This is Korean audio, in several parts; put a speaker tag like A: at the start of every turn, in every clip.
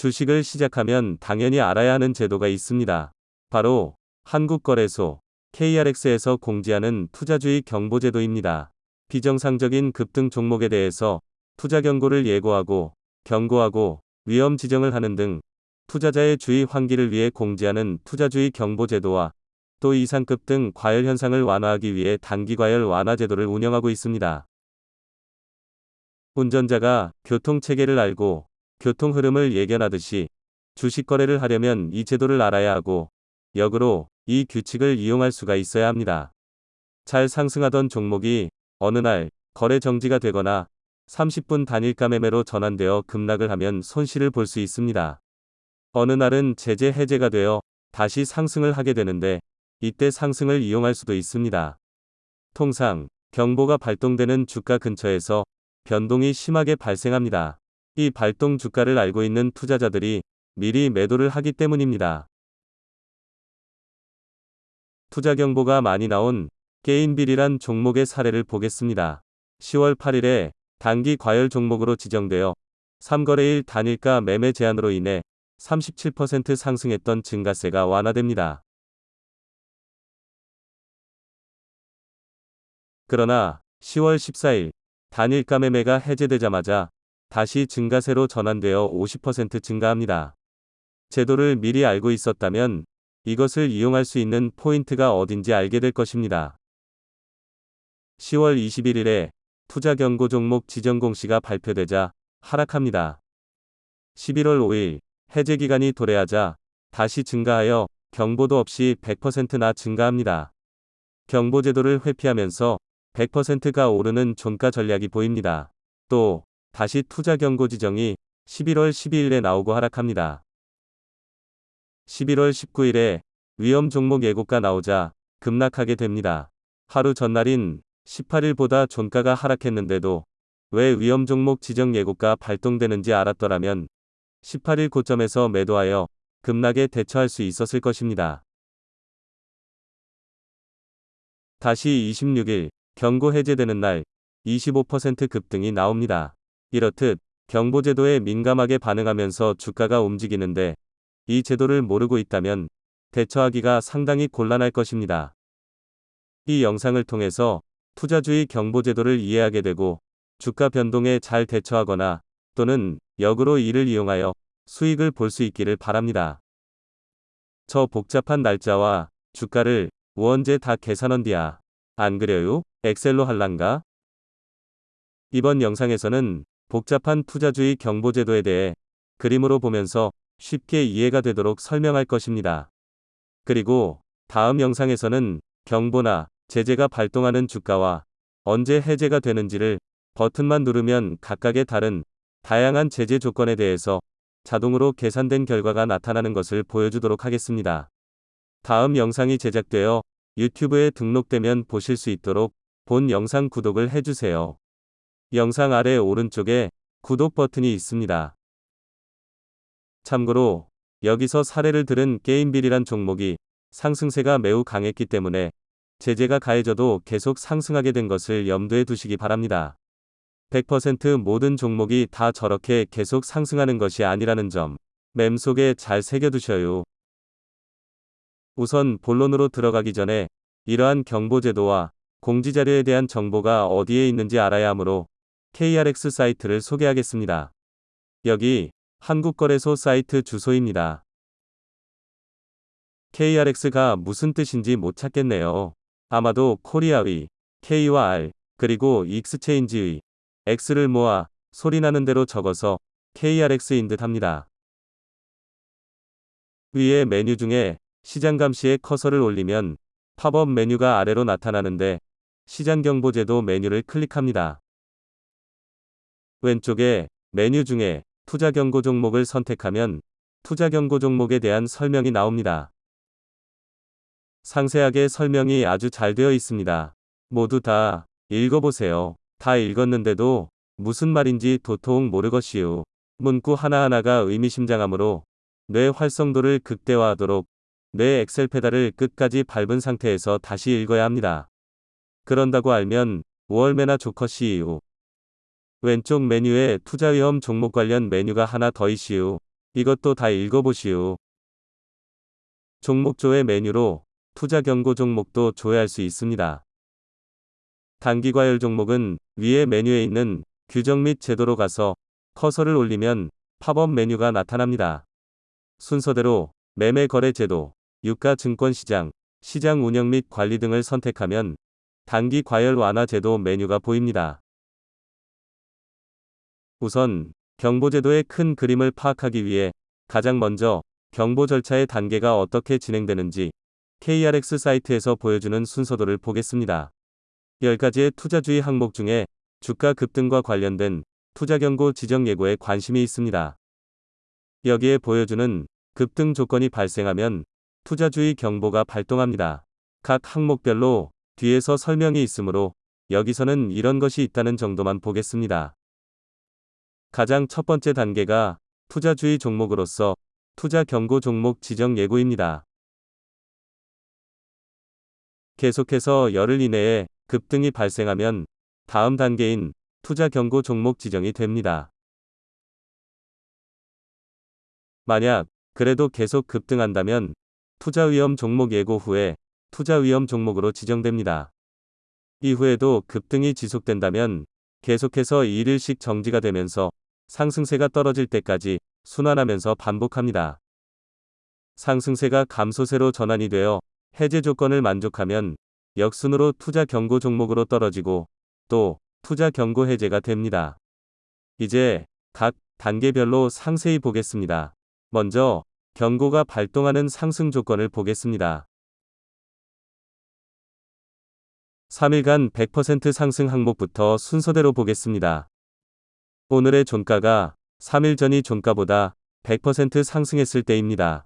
A: 주식을 시작하면 당연히 알아야 하는 제도가 있습니다. 바로 한국거래소 KRX에서 공지하는 투자주의 경보제도입니다. 비정상적인 급등 종목에 대해서 투자 경고를 예고하고 경고하고 위험 지정을 하는 등 투자자의 주의 환기를 위해 공지하는 투자주의 경보제도와 또 이상급 등 과열 현상을 완화하기 위해 단기 과열 완화 제도를 운영하고 있습니다. 운전자가 교통 체계를 알고 교통 흐름을 예견하듯이 주식 거래를 하려면 이 제도를 알아야 하고 역으로 이 규칙을 이용할 수가 있어야 합니다. 잘 상승하던 종목이 어느 날 거래 정지가 되거나 30분 단일가 매매로 전환되어 급락을 하면 손실을 볼 수 있습니다. 어느 날은 제재 해제가 되어 다시 상승을 하게 되는데 이때 상승을 이용할 수도 있습니다. 통상 경보가 발동되는 주가 근처에서 변동이 심하게 발생합니다. 이 발동 주가를 알고 있는 투자자들이 미리 매도를 하기 때문입니다. 투자 경보가 많이 나온 게인빌이란 종목의 사례를 보겠습니다. 10월 8일에 단기 과열 종목으로 지정되어 3거래일 단일가 매매 제한으로 인해 37% 상승했던 증가세가 완화됩니다. 그러나 10월 14일 단일가 매매가 해제되자마자 다시 증가세로 전환되어 50% 증가합니다. 제도를 미리 알고 있었다면 이것을 이용할 수 있는 포인트가 어딘지 알게 될 것입니다. 10월 21일에 투자 경고 종목 지정 공시가 발표되자 하락합니다. 11월 5일 해제 기간이 도래하자 다시 증가하여 경보도 없이 100%나 증가합니다. 경보 제도를 회피하면서 100%가 오르는 종가 전략이 보입니다. 또 다시 투자 경고 지정이 11월 12일에 나오고 하락합니다. 11월 19일에 위험 종목 예고가 나오자 급락하게 됩니다. 하루 전날인 18일보다 종가가 하락했는데도 왜 위험 종목 지정 예고가 발동되는지 알았더라면 18일 고점에서 매도하여 급락에 대처할 수 있었을 것입니다. 다시 26일 경고 해제되는 날 25% 급등이 나옵니다. 이렇듯 경보제도에 민감하게 반응하면서 주가가 움직이는데 이 제도를 모르고 있다면 대처하기가 상당히 곤란할 것입니다. 이 영상을 통해서 투자주의 경보제도를 이해하게 되고 주가 변동에 잘 대처하거나 또는 역으로 이를 이용하여 수익을 볼 수 있기를 바랍니다. 저 복잡한 날짜와 주가를 우언제 다 계산한디야. 안 그래요? 엑셀로 할란가? 이번 영상에서는 복잡한 투자주의 경보제도에 대해 그림으로 보면서 쉽게 이해가 되도록 설명할 것입니다. 그리고 다음 영상에서는 경보나 제재가 발동하는 주가와 언제 해제가 되는지를 버튼만 누르면 각각의 다른 다양한 제재 조건에 대해서 자동으로 계산된 결과가 나타나는 것을 보여주도록 하겠습니다. 다음 영상이 제작되어 유튜브에 등록되면 보실 수 있도록 본 영상 구독을 해주세요. 영상 아래 오른쪽에 구독 버튼이 있습니다. 참고로 여기서 사례를 들은 게임빌이란 종목이 상승세가 매우 강했기 때문에 제재가 가해져도 계속 상승하게 된 것을 염두에 두시기 바랍니다. 100% 모든 종목이 다 저렇게 계속 상승하는 것이 아니라는 점 맴 속에 잘 새겨두셔요. 우선 본론으로 들어가기 전에 이러한 경보제도와 공지자료에 대한 정보가 어디에 있는지 알아야 하므로 KRX 사이트를 소개하겠습니다. 여기 한국거래소 사이트 주소입니다. KRX가 무슨 뜻인지 못 찾겠네요. 아마도 코리아의 K와 R 그리고 익스체인지의 X를 모아 소리나는 대로 적어서 KRX인 듯 합니다. 위에 메뉴 중에 시장 감시에 커서를 올리면 팝업 메뉴가 아래로 나타나는데 시장 경보제도 메뉴를 클릭합니다. 왼쪽에 메뉴 중에 투자 경고 종목을 선택하면 투자 경고 종목에 대한 설명이 나옵니다. 상세하게 설명이 아주 잘 되어 있습니다. 모두 다 읽어보세요. 다 읽었는데도 무슨 말인지 도통 모르겠시오. 문구 하나하나가 의미심장하므로 뇌 활성도를 극대화하도록 뇌 엑셀 페달을 끝까지 밟은 상태에서 다시 읽어야 합니다. 그런다고 알면 월매나 조커시이유. 왼쪽 메뉴에 투자 위험 종목 관련 메뉴가 하나 더 있시오. 이것도 다 읽어보시오. 종목 조회 메뉴로 투자 경고 종목도 조회할 수 있습니다. 단기 과열 종목은 위에 메뉴에 있는 규정 및 제도로 가서 커서를 올리면 팝업 메뉴가 나타납니다. 순서대로 매매 거래 제도, 유가 증권 시장, 시장 운영 및 관리 등을 선택하면 단기 과열 완화 제도 메뉴가 보입니다. 우선 경보제도의 큰 그림을 파악하기 위해 가장 먼저 경보 절차의 단계가 어떻게 진행되는지 KRX 사이트에서 보여주는 순서도를 보겠습니다. 10가지의 투자주의 항목 중에 주가 급등과 관련된 투자 경고 지정 예고에 관심이 있습니다. 여기에 보여주는 급등 조건이 발생하면 투자주의 경보가 발동합니다. 각 항목별로 뒤에서 설명이 있으므로 여기서는 이런 것이 있다는 정도만 보겠습니다. 가장 첫 번째 단계가 투자주의 종목으로서 투자 경고 종목 지정 예고입니다. 계속해서 열흘 이내에 급등이 발생하면 다음 단계인 투자 경고 종목 지정이 됩니다. 만약 그래도 계속 급등한다면 투자 위험 종목 예고 후에 투자 위험 종목으로 지정됩니다. 이후에도 급등이 지속된다면 계속해서 1일씩 정지가 되면서 상승세가 떨어질 때까지 순환하면서 반복합니다. 상승세가 감소세로 전환이 되어 해제 조건을 만족하면 역순으로 투자 경고 종목으로 떨어지고 또 투자 경고 해제가 됩니다. 이제 각 단계별로 상세히 보겠습니다. 먼저 경고가 발동하는 상승 조건을 보겠습니다. 3일간 100% 상승 항목부터 순서대로 보겠습니다. 오늘의 종가가 3일 전이 종가보다 100% 상승했을 때입니다.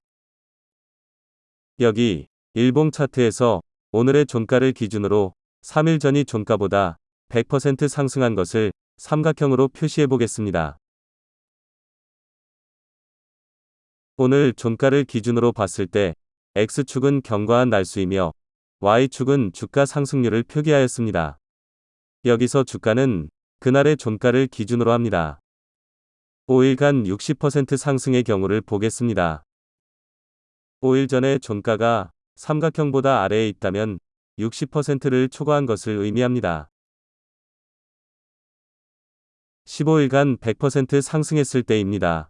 A: 여기 일봉 차트에서 오늘의 종가를 기준으로 3일 전이 종가보다 100% 상승한 것을 삼각형으로 표시해 보겠습니다. 오늘 종가를 기준으로 봤을 때 X축은 경과한 날수이며 Y축은 주가 상승률을 표기하였습니다. 여기서 주가는 그날의 종가를 기준으로 합니다. 5일간 60% 상승의 경우를 보겠습니다. 5일 전에 종가가 삼각형보다 아래에 있다면 60%를 초과한 것을 의미합니다. 15일간 100% 상승했을 때입니다.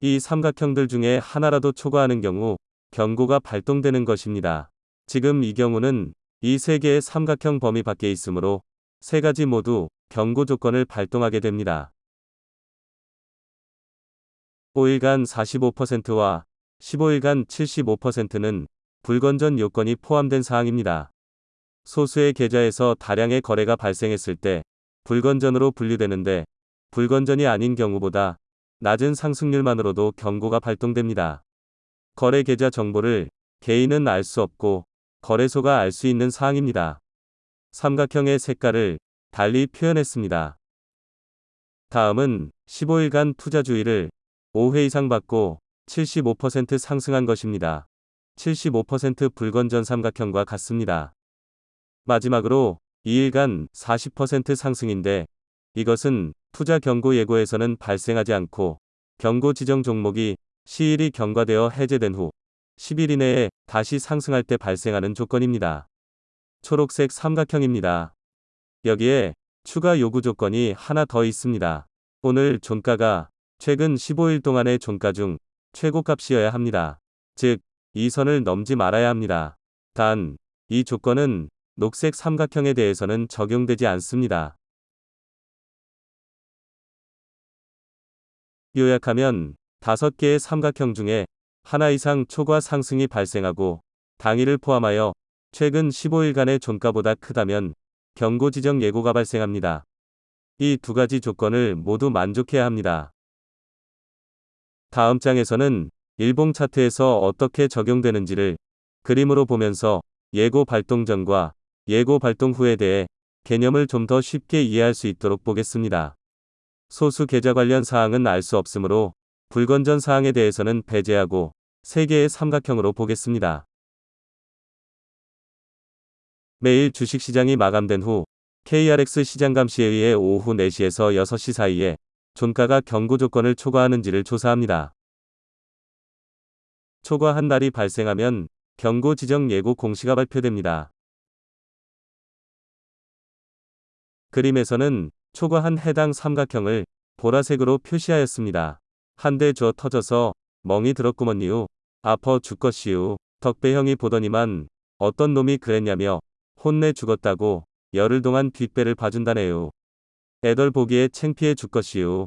A: 이 삼각형들 중에 하나라도 초과하는 경우 경고가 발동되는 것입니다. 지금 이 경우는 이 세 개의 삼각형 범위 밖에 있으므로 세 가지 모두 경고 조건을 발동하게 됩니다. 5일간 45%와 15일간 75%는 불건전 요건이 포함된 사항입니다. 소수의 계좌에서 다량의 거래가 발생했을 때 불건전으로 분류되는데 불건전이 아닌 경우보다 낮은 상승률만으로도 경고가 발동됩니다. 거래 계좌 정보를 개인은 알 수 없고 거래소가 알 수 있는 사항입니다. 삼각형의 색깔을 달리 표현했습니다. 다음은 15일간 투자 주의를 5회 이상 받고 75% 상승한 것입니다. 75% 불건전 삼각형과 같습니다. 마지막으로 2일간 40% 상승인데 이것은 투자 경고 예고에서는 발생하지 않고 경고 지정 종목이 시일이 경과되어 해제된 후 10일 이내에 다시 상승할 때 발생하는 조건입니다. 초록색 삼각형입니다. 여기에 추가 요구 조건이 하나 더 있습니다. 오늘 종가가 최근 15일 동안의 종가 중 최고값이어야 합니다. 즉, 이 선을 넘지 말아야 합니다. 단, 이 조건은 녹색 삼각형에 대해서는 적용되지 않습니다. 요약하면 다섯 개의 삼각형 중에 하나 이상 초과 상승이 발생하고 당일을 포함하여 최근 15일간의 종가보다 크다면 경고 지정 예고가 발생합니다. 이 두 가지 조건을 모두 만족해야 합니다. 다음 장에서는 일봉 차트에서 어떻게 적용되는지를 그림으로 보면서 예고 발동 전과 예고 발동 후에 대해 개념을 좀 더 쉽게 이해할 수 있도록 보겠습니다. 소수 계좌 관련 사항은 알 수 없으므로 불건전 사항에 대해서는 배제하고 세 개의 삼각형으로 보겠습니다. 매일 주식시장이 마감된 후 KRX 시장 감시에 의해 오후 4시에서 6시 사이에 종가가 경고 조건을 초과하는지를 조사합니다. 초과한 날이 발생하면 경고 지정 예고 공시가 발표됩니다. 그림에서는 초과한 해당 삼각형을 보라색으로 표시하였습니다. 한대줘 터져서 멍이 들었구먼니우. 아퍼 죽것이우. 덕배형이 보더니만 어떤 놈이 그랬냐며 혼내 죽었다고 열흘 동안 뒷배를 봐준다네요. 애덜 보기에 챙피해 죽것이우.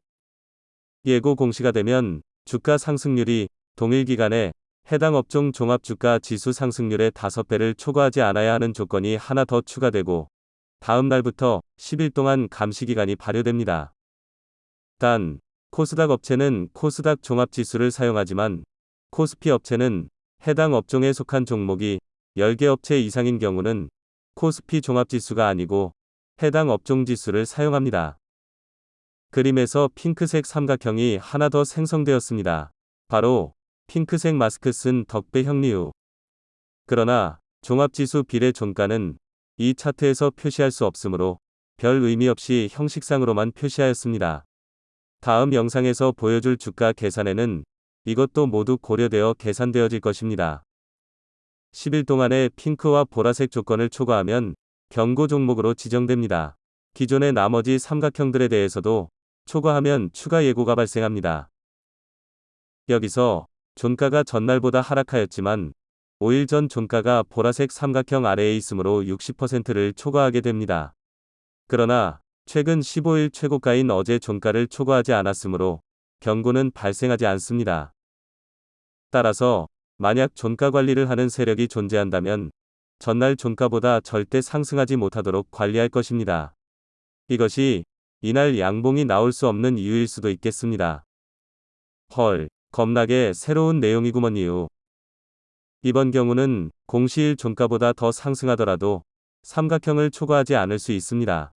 A: 예고 공시가 되면 주가 상승률이 동일 기간에 해당 업종 종합 주가 지수 상승률의 5배를 초과하지 않아야 하는 조건이 하나 더 추가되고 다음 날부터 10일 동안 감시 기간이 발효됩니다. 단, 코스닥 업체는 코스닥 종합 지수를 사용하지만 코스피 업체는 해당 업종에 속한 종목이 10개 업체 이상인 경우는 코스피 종합 지수가 아니고 해당 업종 지수를 사용합니다. 그림에서 핑크색 삼각형이 하나 더 생성되었습니다. 바로 핑크색 마스크 쓴 덕배 형리우. 그러나 종합지수 비례 종가는 이 차트에서 표시할 수 없으므로 별 의미 없이 형식상으로만 표시하였습니다. 다음 영상에서 보여줄 주가 계산에는 이것도 모두 고려되어 계산되어질 것입니다. 10일 동안의 핑크와 보라색 조건을 초과하면 경고 종목으로 지정됩니다. 기존의 나머지 삼각형들에 대해서도 초과하면 추가 예고가 발생합니다. 여기서 종가가 전날보다 하락하였지만 5일 전 종가가 보라색 삼각형 아래에 있으므로 60%를 초과하게 됩니다. 그러나 최근 15일 최고가인 어제 종가를 초과하지 않았으므로 경고는 발생하지 않습니다. 따라서 만약 종가 관리를 하는 세력이 존재한다면 전날 종가보다 절대 상승하지 못하도록 관리할 것입니다. 이것이 이날 양봉이 나올 수 없는 이유일 수도 있겠습니다. 헐, 겁나게 새로운 내용이구먼요. 이번 경우는 공시일 종가보다 더 상승하더라도 삼각형을 초과하지 않을 수 있습니다.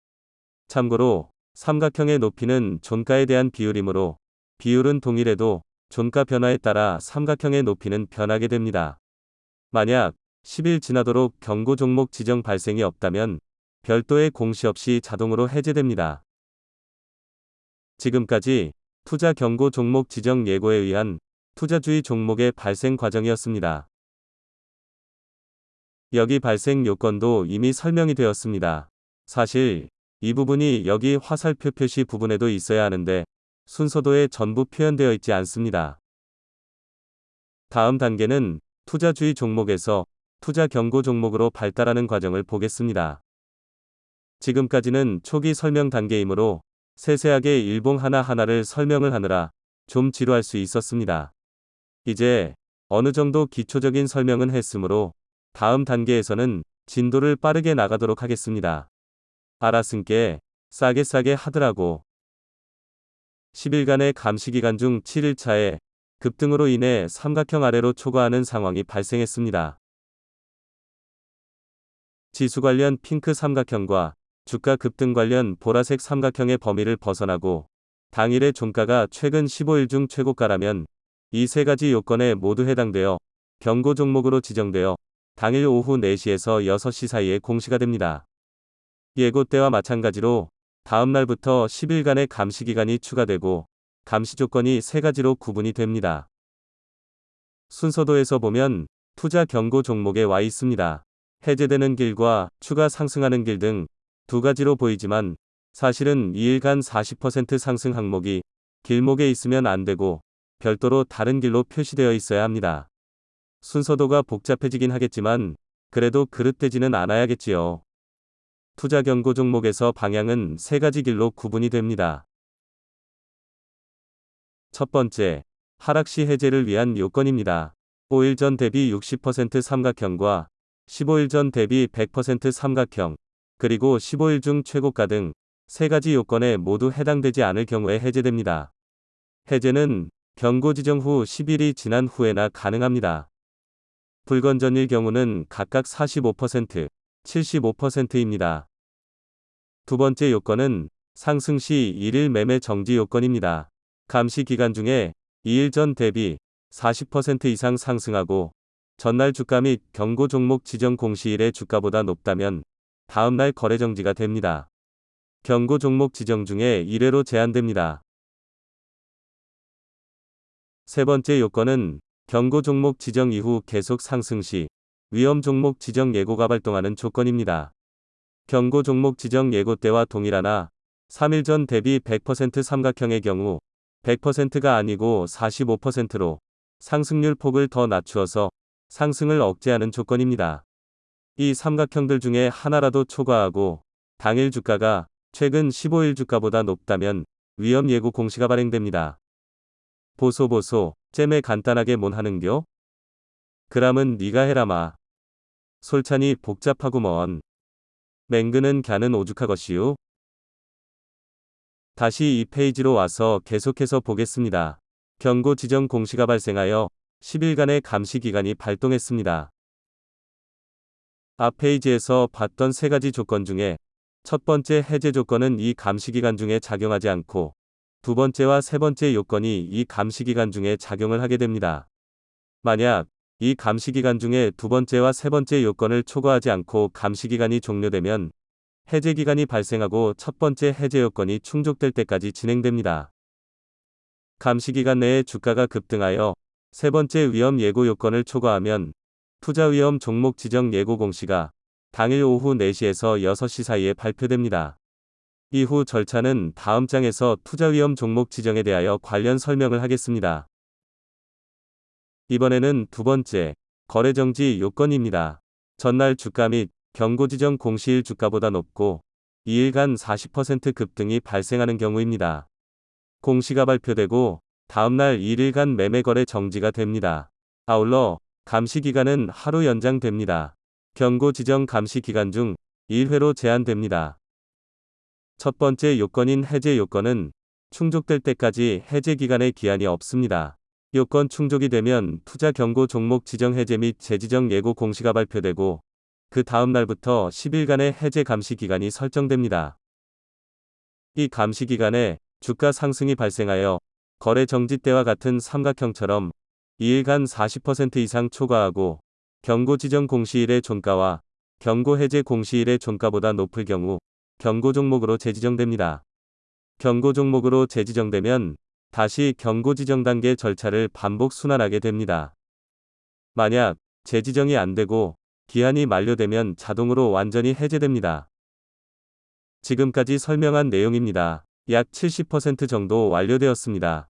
A: 참고로 삼각형의 높이는 종가에 대한 비율이므로 비율은 동일해도 종가 변화에 따라 삼각형의 높이는 변하게 됩니다. 만약 10일 지나도록 경고 종목 지정 발생이 없다면 별도의 공시 없이 자동으로 해제됩니다. 지금까지 투자 경고 종목 지정 예고에 의한 투자주의 종목의 발생 과정이었습니다. 여기 발생 요건도 이미 설명이 되었습니다. 사실 이 부분이 여기 화살표 표시 부분에도 있어야 하는데 순서도에 전부 표현되어 있지 않습니다. 다음 단계는 투자주의 종목에서 투자 경고 종목으로 발달하는 과정을 보겠습니다. 지금까지는 초기 설명 단계이므로 세세하게 일봉 하나하나를 설명을 하느라 좀 지루할 수 있었습니다. 이제 어느 정도 기초적인 설명은 했으므로 다음 단계에서는 진도를 빠르게 나가도록 하겠습니다. 알았은께 싸게 싸게 하더라고. 10일간의 감시기간 중 7일차에 급등으로 인해 삼각형 아래로 초과하는 상황이 발생했습니다. 지수 관련 핑크 삼각형과 주가 급등 관련 보라색 삼각형의 범위를 벗어나고 당일의 종가가 최근 15일 중 최고가라면 이 세 가지 요건에 모두 해당되어 경고 종목으로 지정되어 당일 오후 4시에서 6시 사이에 공시가 됩니다. 예고 때와 마찬가지로 다음 날부터 10일간의 감시 기간이 추가되고 감시 조건이 세 가지로 구분이 됩니다. 순서도에서 보면 투자 경고 종목에 와 있습니다. 해제되는 길과 추가 상승하는 길 등 두 가지로 보이지만 사실은 2일간 40% 상승 항목이 길목에 있으면 안 되고 별도로 다른 길로 표시되어 있어야 합니다. 순서도가 복잡해지긴 하겠지만 그래도 그릇되지는 않아야겠지요. 투자 경고 종목에서 방향은 세 가지 길로 구분이 됩니다. 첫 번째, 하락 시 해제를 위한 요건입니다. 5일 전 대비 60% 삼각형과 15일 전 대비 100% 삼각형, 그리고 15일 중 최고가 등 세 가지 요건에 모두 해당되지 않을 경우에 해제됩니다. 해제는 경고 지정 후 10일이 지난 후에나 가능합니다. 불건전일 경우는 각각 45%, 75%입니다. 두 번째 요건은 상승 시 1일 매매 정지 요건입니다. 감시 기간 중에 2일 전 대비 40% 이상 상승하고 전날 주가 및 경고 종목 지정 공시일의 주가보다 높다면 다음 날 거래 정지가 됩니다. 경고 종목 지정 중에 1회로 제한됩니다. 세 번째 요건은 경고 종목 지정 이후 계속 상승 시 위험 종목 지정 예고가 발동하는 조건입니다. 경고 종목 지정 예고 때와 동일하나 3일 전 대비 100% 삼각형의 경우 100%가 아니고 45%로 상승률 폭을 더 낮추어서 상승을 억제하는 조건입니다. 이 삼각형들 중에 하나라도 초과하고 당일 주가가 최근 15일 주가보다 높다면 위험 예고 공시가 발행됩니다. 보소 보소 잼에 간단하게 뭔 하는겨? 그람은 네가 해라마. 솔찬이 복잡하고 먼. 맹근은 갸는 오죽하것이요. 다시 이 페이지로 와서 계속해서 보겠습니다. 경고 지정 공시가 발생하여 10일간의 감시 기간이 발동했습니다. 앞 페이지에서 봤던 세 가지 조건 중에 첫 번째 해제 조건은 이 감시 기간 중에 작용하지 않고 두 번째와 세 번째 요건이 이 감시 기간 중에 작용을 하게 됩니다. 만약 이 감시 기간 중에 두 번째와 세 번째 요건을 초과하지 않고 감시 기간이 종료되면 해제 기간이 발생하고 첫 번째 해제 요건이 충족될 때까지 진행됩니다. 감시 기간 내에 주가가 급등하여 세 번째 위험 예고 요건을 초과하면 투자 위험 종목 지정 예고 공시가 당일 오후 4시에서 6시 사이에 발표됩니다. 이후 절차는 다음 장에서 투자 위험 종목 지정에 대하여 관련 설명을 하겠습니다. 이번에는 두 번째, 거래 정지 요건입니다. 전날 주가 및 경고 지정 공시일 주가보다 높고 2일간 40% 급등이 발생하는 경우입니다. 공시가 발표되고 다음날 1일간 매매 거래 정지가 됩니다. 아울러 감시 기간은 하루 연장됩니다. 경고 지정 감시 기간 중 1회로 제한됩니다. 첫 번째 요건인 해제 요건은 충족될 때까지 해제 기간의 기한이 없습니다. 요건 충족이 되면 투자 경고 종목 지정 해제 및 재지정 예고 공시가 발표되고 그 다음 날부터 10일간의 해제 감시 기간이 설정됩니다. 이 감시 기간에 주가 상승이 발생하여 거래 정지 때와 같은 삼각형처럼 2일간 40% 이상 초과하고 경고 지정 공시일의 종가와 경고 해제 공시일의 종가보다 높을 경우 경고 종목으로 재지정됩니다. 경고 종목으로 재지정되면 다시 경고 지정 단계 절차를 반복 순환하게 됩니다. 만약 재지정이 안 되고 기한이 만료되면 자동으로 완전히 해제됩니다. 지금까지 설명한 내용입니다. 약 70% 정도 완료되었습니다.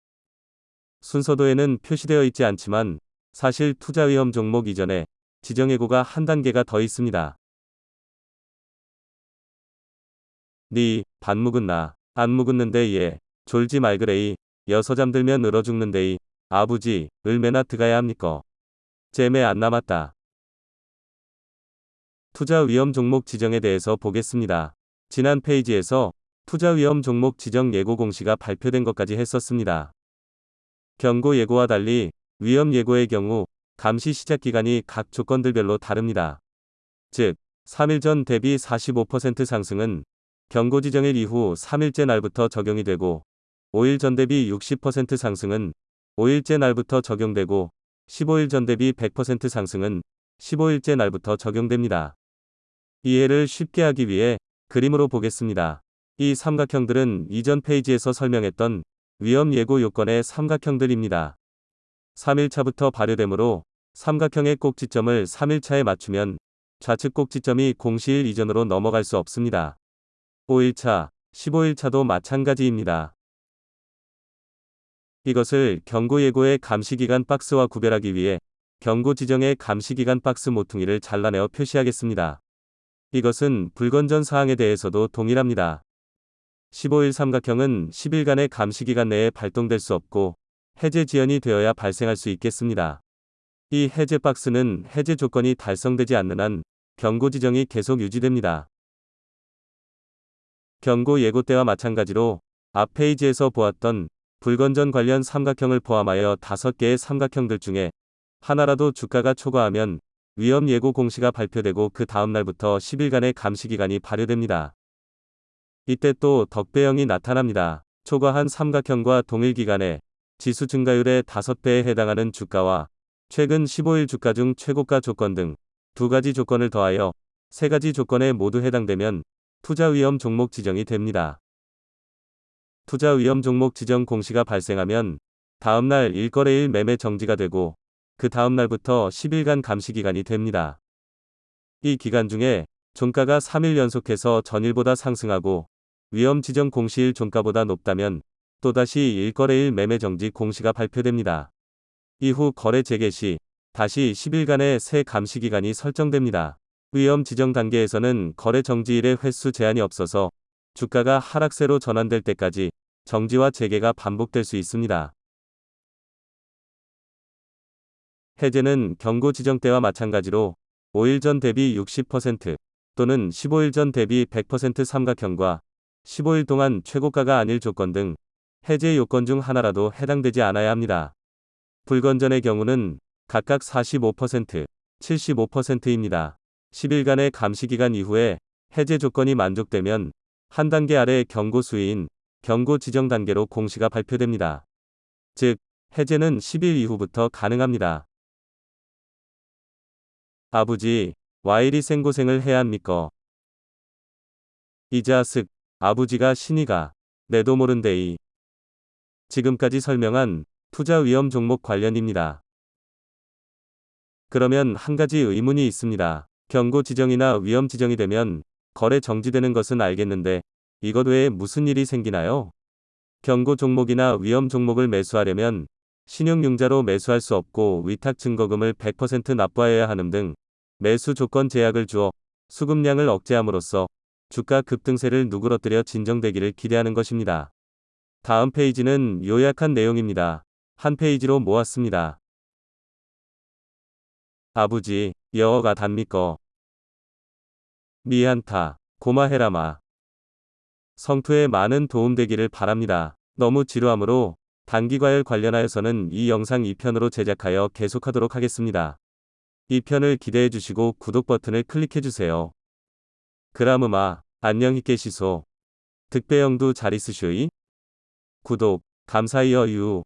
A: 순서도에는 표시되어 있지 않지만 사실 투자 위험 종목 이전에 지정예고가 한 단계가 더 있습니다. 니, 반 묵은 나, 안 묵었는데 예, 졸지 말그레이, 여서 잠들면 얼어 죽는데이, 아부지, 을매나 드가야 합니까? 잼에 안 남았다. 투자 위험 종목 지정에 대해서 보겠습니다. 지난 페이지에서 투자 위험 종목 지정 예고 공시가 발표된 것까지 했었습니다. 경고 예고와 달리 위험 예고의 경우 감시 시작 기간이 각 조건들별로 다릅니다. 즉, 3일 전 대비 45% 상승은 경고 지정일 이후 3일째 날부터 적용이 되고 5일 전 대비 60% 상승은 5일째 날부터 적용되고 15일 전 대비 100% 상승은 15일째 날부터 적용됩니다. 이해를 쉽게 하기 위해 그림으로 보겠습니다. 이 삼각형들은 이전 페이지에서 설명했던 위험 예고 요건의 삼각형들입니다. 3일차부터 발효되므로 삼각형의 꼭지점을 3일차에 맞추면 좌측 꼭지점이 공시일 이전으로 넘어갈 수 없습니다. 5일차, 15일차도 마찬가지입니다. 이것을 경고 예고의 감시기간 박스와 구별하기 위해 경고 지정의 감시기간 박스 모퉁이를 잘라내어 표시하겠습니다. 이것은 불건전 사항에 대해서도 동일합니다. 15일 삼각형은 10일간의 감시기간 내에 발동될 수 없고 해제 지연이 되어야 발생할 수 있겠습니다. 이 해제 박스는 해제 조건이 달성되지 않는 한 경고 지정이 계속 유지됩니다. 경고 예고 때와 마찬가지로 앞 페이지에서 보았던 불건전 관련 삼각형을 포함하여 5개의 삼각형들 중에 하나라도 주가가 초과하면 위험 예고 공시가 발표되고 그 다음 날부터 10일간의 감시 기간이 발효됩니다. 이때 또 덕배형이 나타납니다. 초과한 삼각형과 동일 기간에 지수 증가율의 5배에 해당하는 주가와 최근 15일 주가 중 최고가 조건 등 두 가지 조건을 더하여 세 가지 조건에 모두 해당되면 투자 위험 종목 지정이 됩니다. 투자 위험 종목 지정 공시가 발생하면 다음날 일거래일 매매 정지가 되고 그 다음날부터 10일간 감시 기간이 됩니다. 이 기간 중에 종가가 3일 연속해서 전일보다 상승하고 위험 지정 공시일 종가보다 높다면 또다시 일거래일 매매 정지 공시가 발표됩니다. 이후 거래 재개 시 다시 10일간의 새 감시 기간이 설정됩니다. 위험 지정 단계에서는 거래 정지일의 횟수 제한이 없어서 주가가 하락세로 전환될 때까지 정지와 재개가 반복될 수 있습니다. 해제는 경고 지정 때와 마찬가지로 5일 전 대비 60% 또는 15일 전 대비 100% 삼각형과 15일 동안 최고가가 아닐 조건 등 해제 요건 중 하나라도 해당되지 않아야 합니다. 불건전의 경우는 각각 45%, 75%입니다. 10일간의 감시기간 이후에 해제 조건이 만족되면 한 단계 아래 경고 수위인 경고 지정 단계로 공시가 발표됩니다. 즉, 해제는 10일 이후부터 가능합니다. 아버지, 와이리 생고생을 해야 합니까? 이자 쓱, 아버지가 신이가, 내도 모른데이. 지금까지 설명한 투자 위험 종목 관련입니다. 그러면 한 가지 의문이 있습니다. 경고 지정이나 위험 지정이 되면 거래 정지되는 것은 알겠는데 이것 외에 무슨 일이 생기나요? 경고 종목이나 위험 종목을 매수하려면 신용융자로 매수할 수 없고 위탁 증거금을 100% 납부하여야 하는 등 매수 조건 제약을 주어 수급량을 억제함으로써 주가 급등세를 누그러뜨려 진정되기를 기대하는 것입니다. 다음 페이지는 요약한 내용입니다. 한 페이지로 모았습니다. 아버지, 여어가 답니까? 미안타, 고마해라마. 성투에 많은 도움되기를 바랍니다. 너무 지루하므로 단기과열 관련하여서는 이 영상 2편으로 제작하여 계속하도록 하겠습니다. 2편을 기대해 주시고 구독 버튼을 클릭해 주세요. 그라음마 안녕히 계시소. 득배영도 잘 있으쇼이? 구독, 감사히여 유.